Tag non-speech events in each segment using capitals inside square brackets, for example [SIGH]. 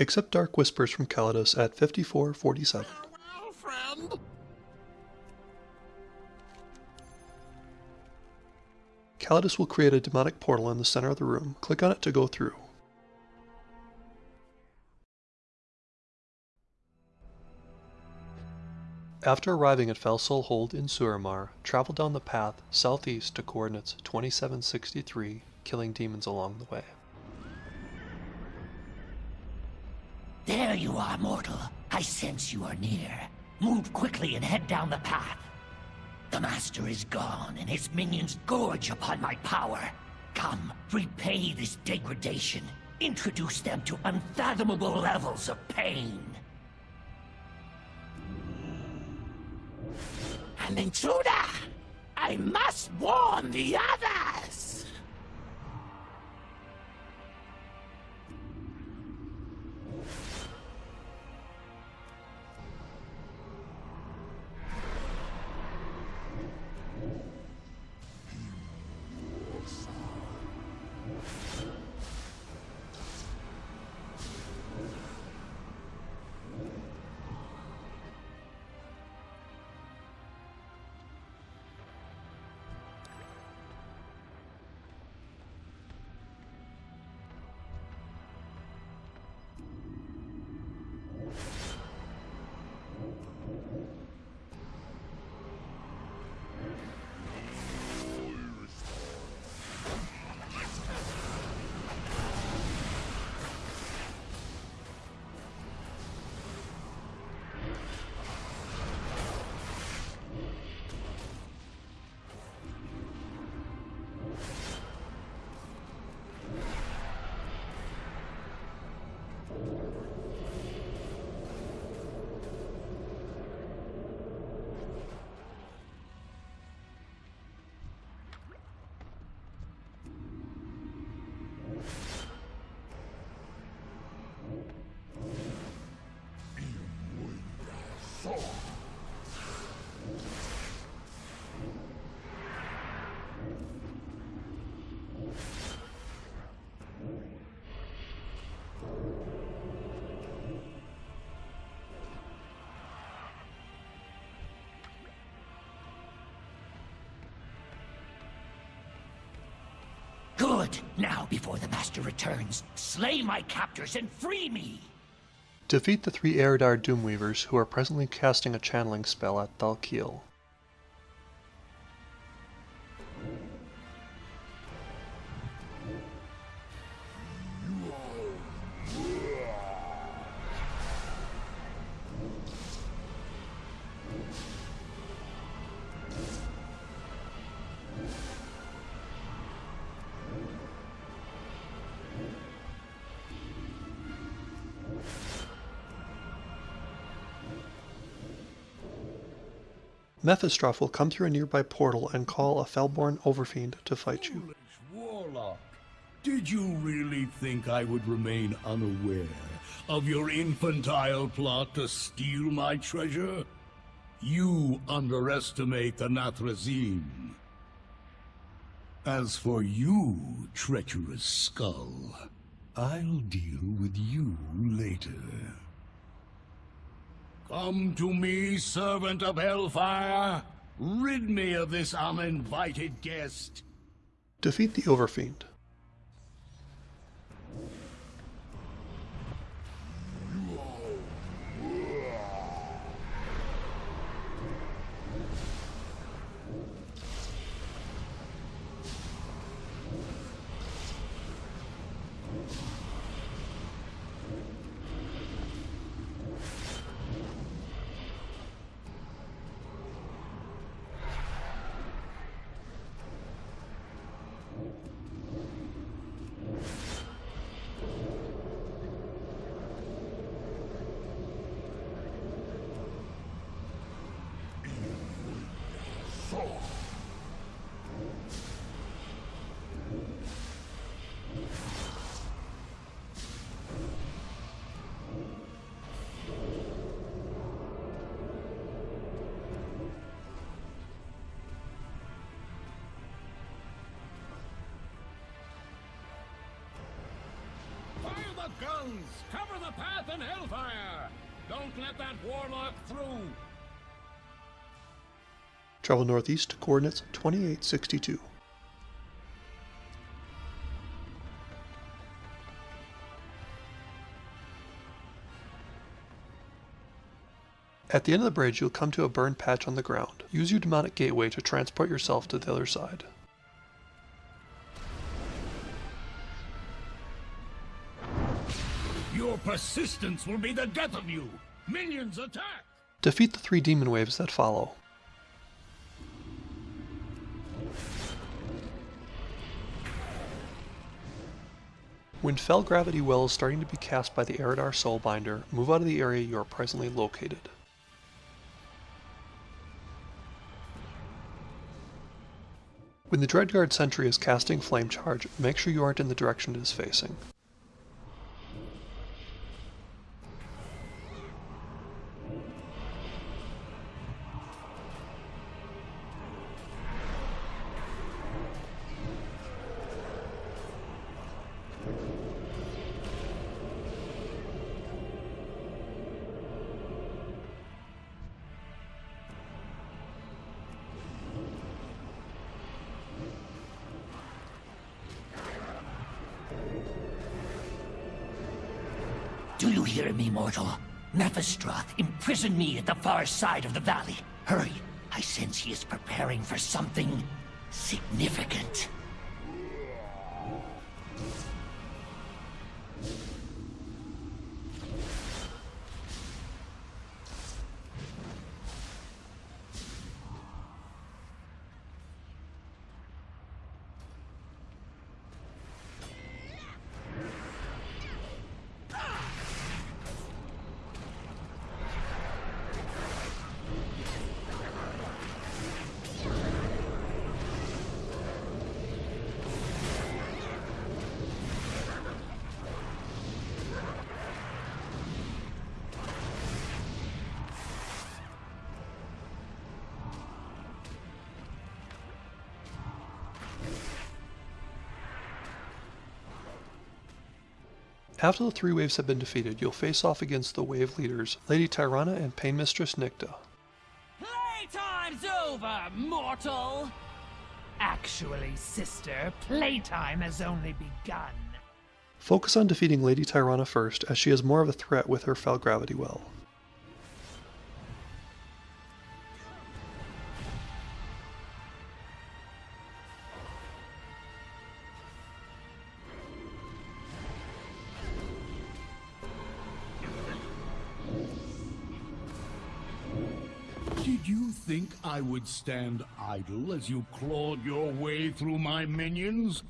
Accept Dark Whispers from Calydus at 5447. Farewell, friend. Calydus will create a demonic portal in the center of the room. Click on it to go through. After arriving at Felsoul Hold in Suramar, travel down the path southeast to coordinates 2763, killing demons along the way. You are, mortal. I sense you are near. Move quickly and head down the path. The Master is gone, and his minions gorge upon my power. Come, repay this degradation. Introduce them to unfathomable levels of pain. An intruder! I must warn the others! Good. Now, before the Master returns, slay my captors and free me. Defeat the three Eredar Doomweavers who are presently casting a channeling spell at Thal'kiel. Mephistroth will come through a nearby portal and call a Felborn Overfiend to fight you. Warlock, did you really think I would remain unaware of your infantile plot to steal my treasure? You underestimate the Nathrezim. As for you, treacherous skull, I'll deal with you later. Come to me, servant of Hellfire. Rid me of this uninvited guest. Defeat the Overfiend. Guns! Cover the path in hellfire! Don't let that warlock through! Travel northeast to coordinates 2862. At the end of the bridge, you'll come to a burned patch on the ground. Use your demonic gateway to transport yourself to the other side. Your persistence will be the death of you! Minions attack! Defeat the three demon waves that follow. When Fel Gravity Well is starting to be cast by the Eredar Soulbinder, move out of the area you are presently located. When the Dreadguard sentry is casting Flame Charge, make sure you aren't in the direction it is facing. You hear me, mortal? Mephistroth imprisoned me at the far side of the valley. Hurry, I sense he is preparing for something significant. After the three waves have been defeated, you'll face off against the wave leaders, Lady Tyrana and Pain Mistress Nicta. Playtime's over, mortal! Actually, sister, playtime has only begun. Focus on defeating Lady Tyrana first, as she is more of a threat with her Fel Gravity Well. Did you think I would stand idle as you clawed your way through my minions?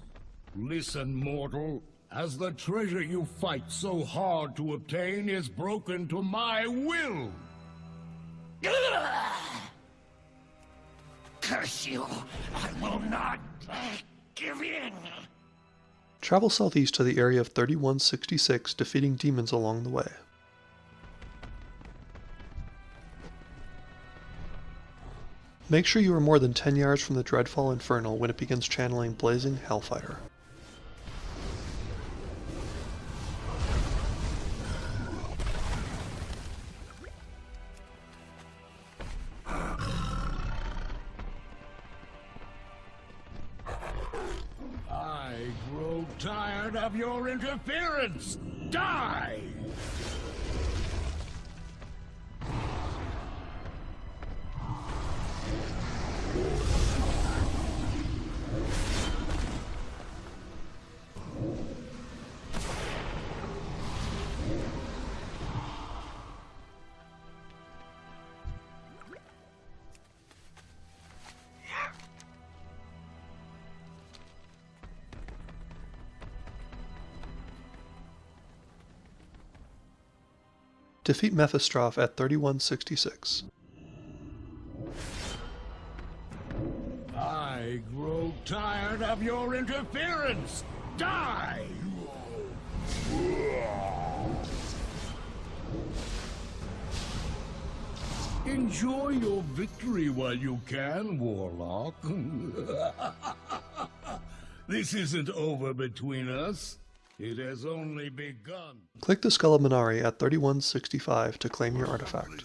Listen, mortal. As the treasure you fight so hard to obtain is broken to my will. Curse you! I will not uh, give in! Travel southeast to the area of 3166, defeating demons along the way. Make sure you are more than 10 yards from the Dreadfall Infernal when it begins channeling Blazing Hellfire. I grow tired of your interference. Die! Defeat Mephistroth at 3166. I grow tired of your interference. Die! Enjoy your victory while you can, Warlock. [LAUGHS] this isn't over between us. It has only begun. Click the Skull of Man'ari at 3165 to claim your artifact.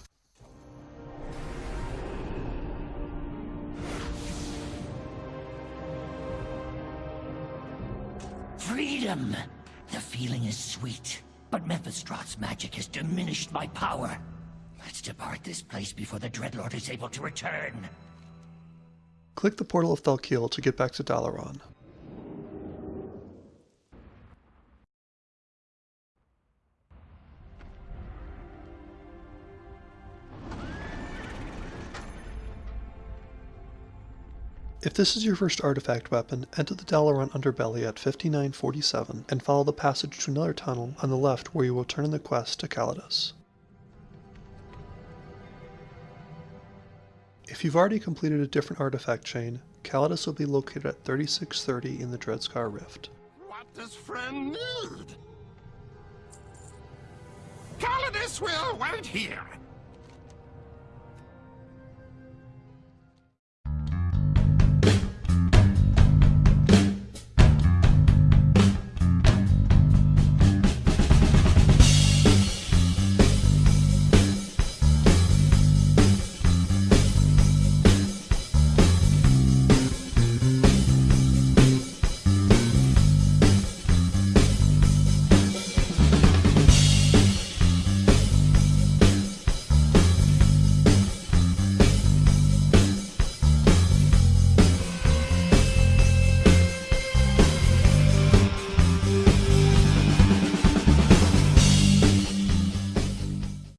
Freedom! The feeling is sweet, but Mephistroth's magic has diminished my power. Let's depart this place before the Dreadlord is able to return. Click the Portal of Thal'kiel to get back to Dalaran. If this is your first artifact weapon, enter the Dalaran underbelly at 5947 and follow the passage to another tunnel on the left where you will turn in the quest to Calydus. If you've already completed a different artifact chain, Calydus will be located at 3630 in the Dreadscar Rift. What does friend need? Calydus will wait here.